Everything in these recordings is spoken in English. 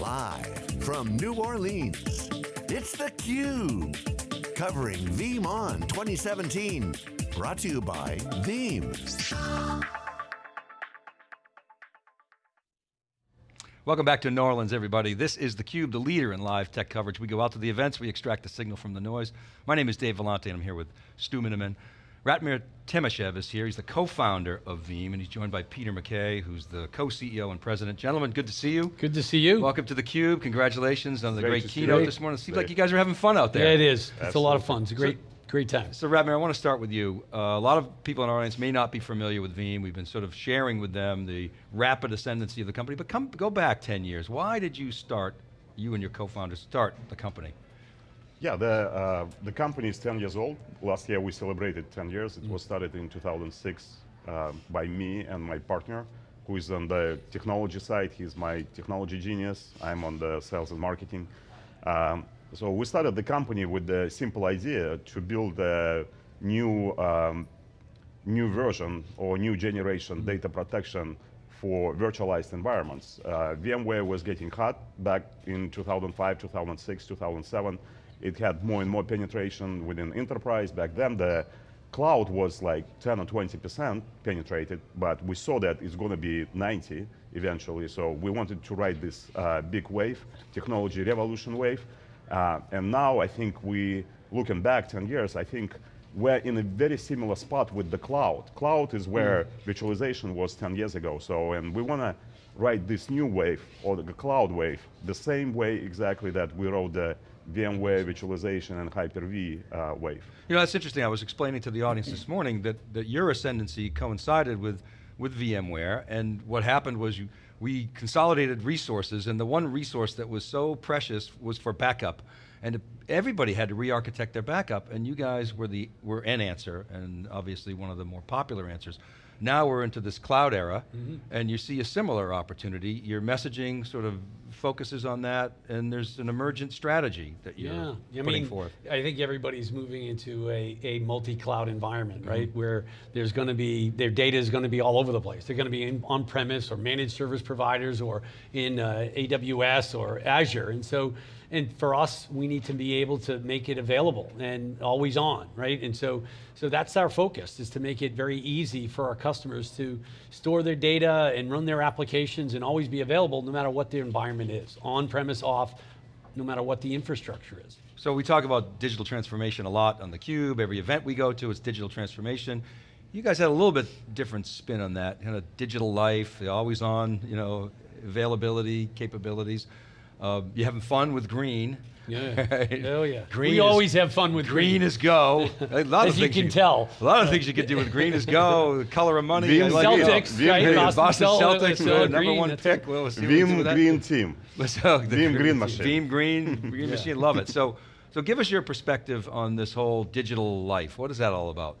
Live from New Orleans, it's theCUBE. Covering VeeamON 2017. Brought to you by Veeam. Welcome back to New Orleans, everybody. This is theCUBE, the leader in live tech coverage. We go out to the events, we extract the signal from the noise. My name is Dave Vellante, and I'm here with Stu Miniman. Ratmir Timashev is here. He's the co-founder of Veeam, and he's joined by Peter McKay, who's the co-CEO and president. Gentlemen, good to see you. Good to see you. Welcome to theCUBE. Congratulations on the Great great keynote you. this morning. It seems Great. like you guys are having fun out there. Yeah, it is. It's a lot of fun. It's a great, great time. So Ratmir, I want to start with you. Uh, a lot of people in our audience may not be familiar with Veeam. We've been sort of sharing with them the rapid ascendancy of the company, but come, go back 10 years. Why did you start, you and your co-founders start the company? Yeah, the, uh, the company is 10 years old. Last year we celebrated 10 years. It was started in 2006 uh, by me and my partner, who is on the technology side. He's my technology genius. I'm on the sales and marketing. Um, so we started the company with the simple idea to build a new, um, new version or new generation data protection for virtualized environments. Uh, VMware was getting hot back in 2005, 2006, 2007. It had more and more penetration within enterprise. Back then, the cloud was like 10 or 20% penetrated, but we saw that it's going to be 90 eventually. So we wanted to ride this uh, big wave, technology revolution wave. Uh, and now I think we, looking back 10 years, I think we're in a very similar spot with the cloud. Cloud is where virtualization was 10 years ago. So, and we want to ride this new wave, or the cloud wave, the same way exactly that we wrote the VMware virtualization and Hyper-V uh, wave. You know, that's interesting. I was explaining to the audience this morning that, that your ascendancy coincided with, with VMware, and what happened was you, we consolidated resources, and the one resource that was so precious was for backup. And everybody had to re-architect their backup, and you guys were, the, were an answer, and obviously one of the more popular answers. Now we're into this cloud era, mm-hmm. and you see a similar opportunity. Your messaging sort of focuses on that, and there's an emergent strategy that you're Yeah, I putting mean, forth. I think everybody's moving into a, a multi-cloud environment, Mm-hmm. right? Where there's going to be, their data is going to be all over the place. They're going to be in on-premise or managed service providers or in uh, AWS or Azure. And so, and for us, we need to be able to make it available and always on, right? And so, so that's our focus, is to make it very easy for our customers to store their data and run their applications and always be available no matter what their environment is, on-premise, off, no matter what the infrastructure is. So we talk about digital transformation a lot on theCUBE, every event we go to it's digital transformation. You guys had a little bit different spin on that, kind of digital life, always on, you know, availability, capabilities. Uh, you having fun with green. Yeah. right? Hell yeah. Green we is- always have fun with Green green. is go. A lot As of you things can tell. A lot of things you can do with green is go. The color of money. Veeam I like it. Celtics, Celtics, right? Boston, Boston Cel- Celtics, uh, number green, one pick. it. Well, we'll see what we do that. Green Team. So the Veeam Green Machine. Veeam Green, Green Machine, love it. So, so give us your perspective on this whole digital life. What is that all about?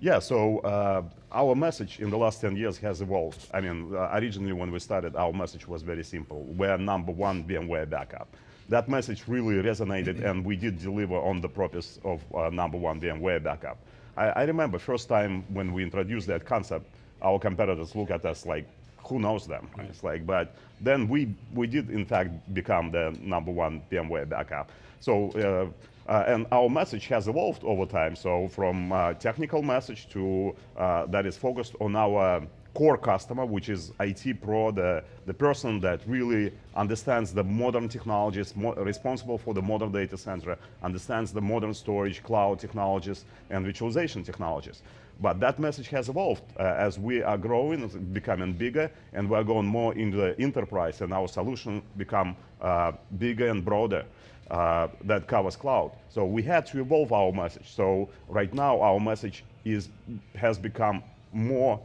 Yeah, so uh, our message in the last 10 years has evolved. I mean, uh, originally when we started, our message was very simple. We're number one VMware backup. That message really resonated and we did deliver on the promise of uh, number one VMware backup. I, I remember first time when we introduced that concept, our competitors look at us like, who knows them? It's like, but then we, we did in fact become the number one VMware backup. So, uh, and our message has evolved over time. So from uh, technical message to uh, that is focused on our core customer, which is IT pro, the, the person that really understands the modern technologies, mo responsible for the modern data center, understands the modern storage, cloud technologies, and virtualization technologies. But that message has evolved uh, as we are growing, becoming bigger, and we're going more into the enterprise, and our solution become uh, bigger and broader. Uh, that covers cloud. So we had to evolve our message. So right now our message is has become more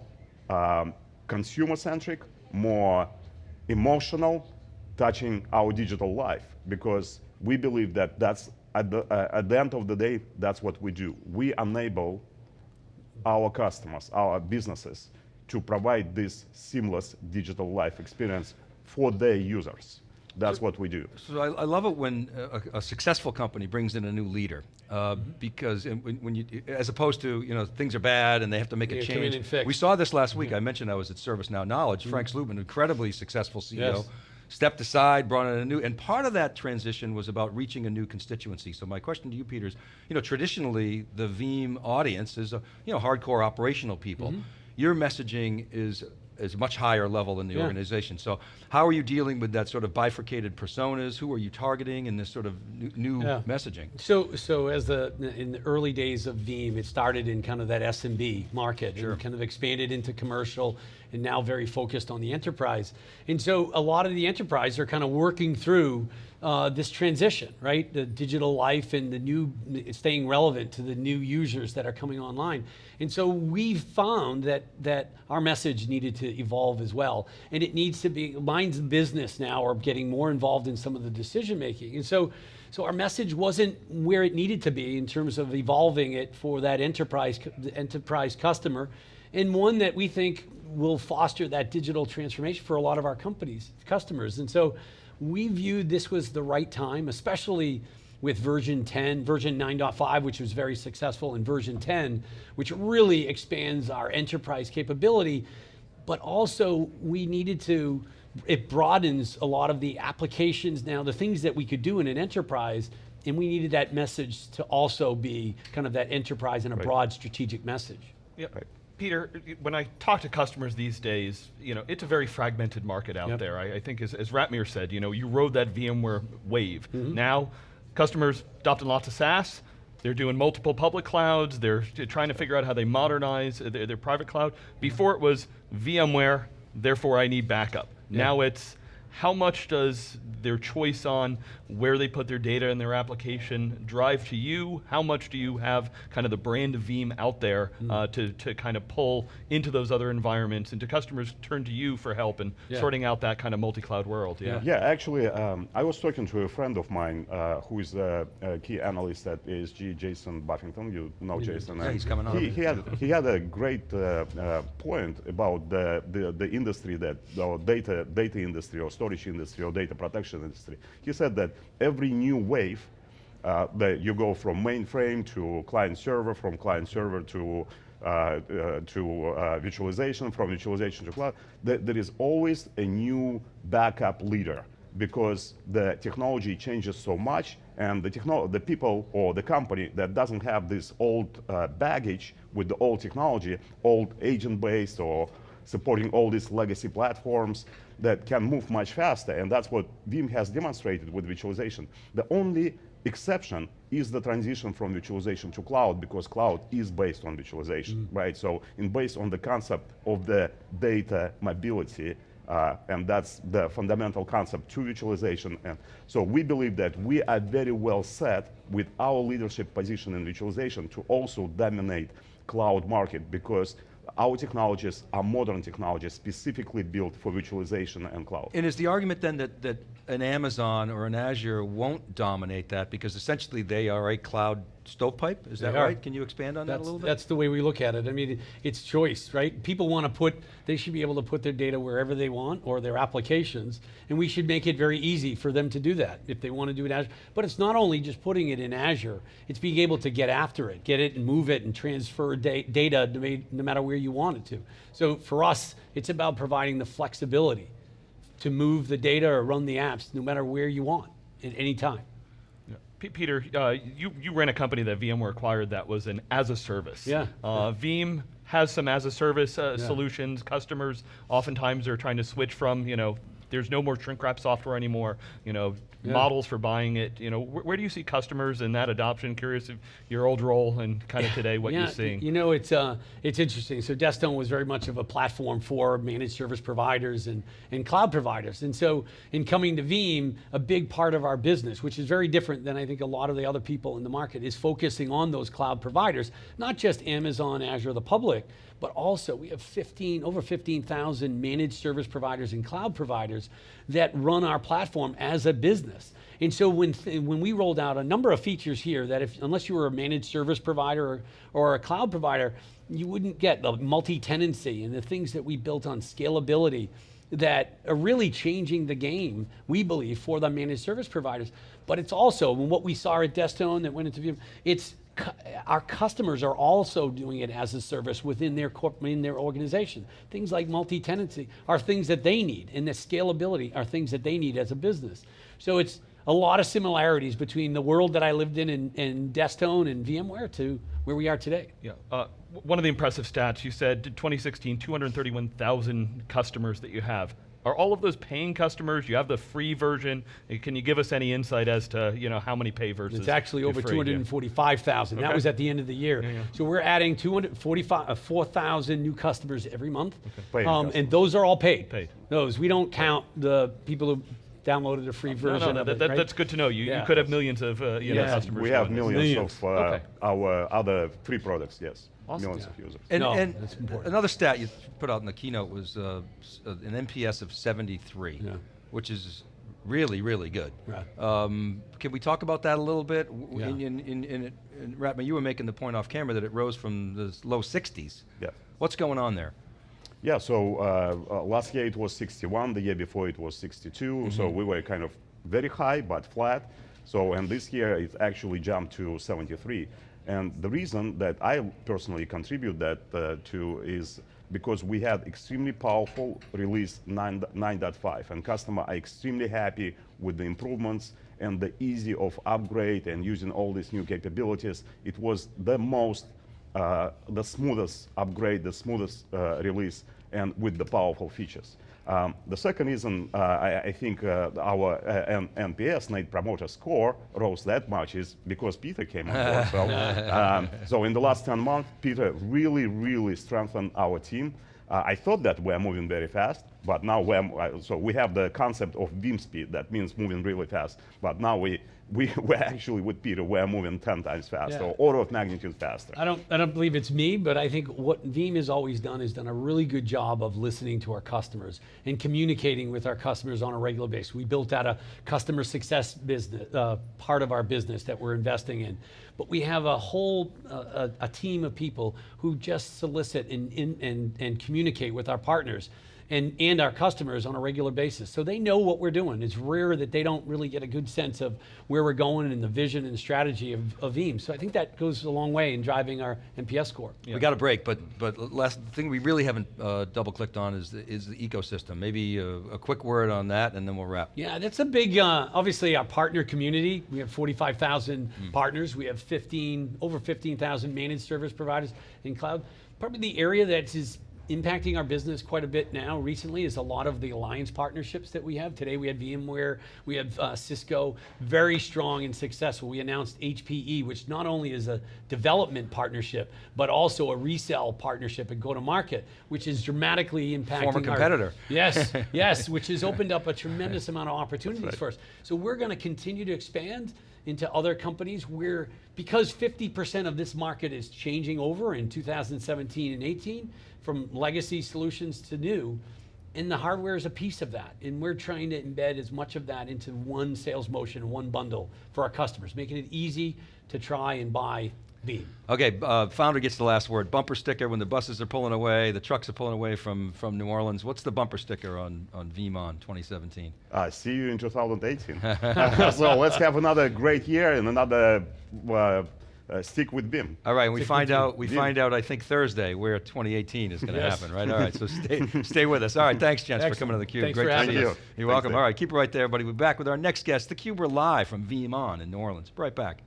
um, consumer-centric, more emotional, touching our digital life because we believe that that's at the, uh, at the end of the day, that's what we do. We enable our customers, our businesses, to provide this seamless digital life experience for their users. That's what we do. So I, I love it when a, a successful company brings in a new leader, uh, Mm-hmm. because when, when you, as opposed to you know things are bad and they have to make a Yeah, come in change. and fix. Mm-hmm. We saw this last week. I mentioned I was at ServiceNow Knowledge. Frank Slootman, incredibly successful CEO, Yes. stepped aside, brought in a new, and part of that transition was about reaching a new constituency. So my question to you, Peter, is, you know, traditionally the Veeam audience is, a, you know, hardcore operational people. Mm-hmm. Your messaging is is much higher level in the Yeah. organization. So how are you dealing with that sort of bifurcated personas? Who are you targeting in this sort of new, new Yeah. messaging? So, so as the in the early days of Veeam, it started in kind of that SMB market Sure. and kind of expanded into commercial, and now very focused on the enterprise. And so, a lot of the enterprise are kind of working through uh, this transition, right? The digital life and the new staying relevant to the new users that are coming online. And so, we found that that our message needed to evolve as well, and it needs to be lines of business now are getting more involved in some of the decision making. And so. So our message wasn't where it needed to be in terms of evolving it for that enterprise enterprise customer, and one that we think will foster that digital transformation for a lot of our companies customers. And so we viewed this was the right time, especially with version 10, version 9.5, which was very successful, and version 10, which really expands our enterprise capability. But also, we needed to, it broadens a lot of the applications now, the things that we could do in an enterprise, and we needed that message to also be kind of that enterprise and a broad strategic message. Yeah. Peter, when I talk to customers these days, you know, it's a very fragmented market out Yep. there. I, I think as, as Ratmir said, you know, you rode that VMware wave. Mm-hmm. Now, customers adopting lots of SaaS, they're doing multiple public clouds, they're trying to figure out how they modernize their, their private cloud. Before it was VMware, therefore I need backup. Now it's how much does their choice on where they put their data in their application drive to you? How much do you have kind of the brand of Veeam out there Mm. uh, to, to kind of pull into those other environments and do customers turn to you for help in Yeah. sorting out that kind of multi-cloud world? Yeah. Yeah, actually, um, I was talking to a friend of mine uh, who is a, a key analyst at ESG, Jason Buffington. You know Jason. Yeah, he's coming on. He, he had he had a great uh, uh, point about the, the the industry that or data data industry or storage industry or data protection industry. He said that every new wave uh, that you go from mainframe to client server, from client server to uh, uh, to uh, virtualization, from virtualization to cloud, th- there is always a new backup leader because the technology changes so much and the, the people or the company that doesn't have this old uh, baggage with the old technology, old agent-based or supporting all these legacy platforms that can move much faster. And that's what Veeam has demonstrated with virtualization. The only exception is the transition from virtualization to cloud because cloud is based on virtualization, right? So in based on the concept of the data mobility, uh, and that's the fundamental concept to virtualization. And so we believe that we are very well set with our leadership position in virtualization to also dominate cloud market because our technologies are modern technologies specifically built for virtualization and cloud. And is the argument then that, that an Amazon or an Azure won't dominate that because essentially they are a cloud stovepipe? Is that right? Can you expand on that a little bit? that's the way we look at it. I mean, it's choice, right? People want to put, they should be able to put their data wherever they want or their applications, and we should make it very easy for them to do that if they want to do it Azure. But it's not only just putting it in Azure, it's being able to get after it, get it and move it and transfer da- data no matter where you want it to. So for us, it's about providing the flexibility to move the data or run the apps no matter where you want at any time. Peter, uh, you, you ran a company that VMware acquired that was an as a service. Yeah, Uh, Veeam has some as a service uh, Yeah. solutions. Customers oftentimes are trying to switch from, you know, there's no more shrink wrap software anymore, you know, Yeah. models for buying it. You know, wh- where do you see customers in that adoption? Curious of your old role and kind of today what yeah, you're seeing. You know, it's uh, it's interesting. So Desktone was very much of a platform for managed service providers and, and cloud providers. And so in coming to Veeam, a big part of our business, which is very different than I think a lot of the other people in the market, is focusing on those cloud providers, not just Amazon, Azure, the public, but also we have 15 over 15,000 managed service providers and cloud providers that run our platform as a business. And so when, when we rolled out a number of features here that if, unless you were a managed service provider or, or a cloud provider, you wouldn't get the multi-tenancy and the things that we built on scalability that are really changing the game, we believe, for the managed service providers. But it's also, what we saw at Desktone that went into Veeam, it's our customers are also doing it as a service within their corp, in their organization. Things like multi-tenancy are things that they need, and the scalability are things that they need as a business. So it's a lot of similarities between the world that I lived in in, in Desktone and VMware to where we are today. Yeah. Uh, one of the impressive stats you said 2016, 231,000 customers that you have. Are all of those paying customers? You have the free version. Can you give us any insight as to you know how many pay versus? It's actually over free? Yeah. 245,000. That Okay. was at the end of the year. yeah. So we're adding 245, uh, 4,000 new customers every month. Paid Um, customers. and those are all paid. Paid. Those, we don't count the people who downloaded a free No, version no, of that, it, right? that's good to know. You, Yeah. you could have millions of uh, you know, customers. We have millions, Millions. of uh, Okay. our other free products, yes. Awesome. Millions Yeah. of users. And, No, and that's important. another stat you put out in the keynote was uh, uh, an NPS of 73, Yeah. which is really, really good. Right. Um, can we talk about that a little bit? W- Yeah. In, in, in, in, it- in Ratmir, you were making the point off camera that it rose from the low 60s. Yeah. What's going on there? Yeah, so uh, uh, last year it was 61, the year before it was 62, so we were kind of very high but flat. So, and this year it actually jumped to 73. And the reason that I personally contribute that uh, to is because we had extremely powerful release 9.5 and customer are extremely happy with the improvements and the easy of upgrade and using all these new capabilities. It was the most the smoothest upgrade, the smoothest uh, release, and with the powerful features. Um, the second reason uh, I, I think uh, our uh, NPS, Net Promoter Score, rose that much is because Peter came on board. so, um, so in the last 10 months, Peter really, really strengthened our team. Uh, I thought that we're moving very fast, but now we're, uh, so we have the concept of Veeam speed, that means moving really fast. But now we, we, we're actually with Peter, we're moving 10 times faster, Yeah. or order of magnitude faster. I don't, I don't believe it's me, but I think what Veeam has always done is done a really good job of listening to our customers and communicating with our customers on a regular basis. We built out a customer success business, uh, part of our business that we're investing in. But we have a whole, uh, a, a team of people who just solicit and, and, and, and communicate with our partners and, and our customers on a regular basis. So they know what we're doing. It's rare that they don't really get a good sense of where we're going and the vision and strategy of, of Veeam. So I think that goes a long way in driving our NPS score. We got a break, but but last thing we really haven't uh, double clicked on is the, is the ecosystem. Maybe a, a quick word on that, and then we'll wrap. Yeah, that's a big, uh, obviously our partner community. We have 45,000 Hmm. partners. We have 15, over 15,000 managed service providers in cloud. Probably the area that is impacting our business quite a bit now recently is a lot of the alliance partnerships that we have. Today we had VMware, we have uh, Cisco, very strong and successful. We announced HPE, which not only is a development partnership, but also a resell partnership and go to market, which is dramatically impacting Former our- competitor. Yes, yes, which has opened up a tremendous amount of opportunities for us. So we're going to continue to expand into other companies where, because 50% of this market is changing over in 2017 and 18 from legacy solutions to new, and the hardware is a piece of that. And we're trying to embed as much of that into one sales motion, one bundle for our customers, making it easy to try and buy Veeam. Okay, uh, founder gets the last word. Bumper sticker when the buses are pulling away, the trucks are pulling away from, from New Orleans. What's the bumper sticker on, on VeeamON 2017? Uh, see you in 2018. so let's have another great year and another uh, uh, stick with Veeam. All right, and we find with you. out we Yeah. find out I think Thursday where 2018 is going to Yes. happen, right? All right, so stay stay with us. All right, thanks, gents, for coming to the Cube. Thanks Great to see you. Thank you. You're Thanks, welcome. Dave. All right, keep it right there, everybody. We're back with our next guest, the Cube. We're live from VeeamON in New Orleans. Be right back.